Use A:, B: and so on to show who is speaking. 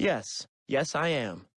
A: Yes, yes I am.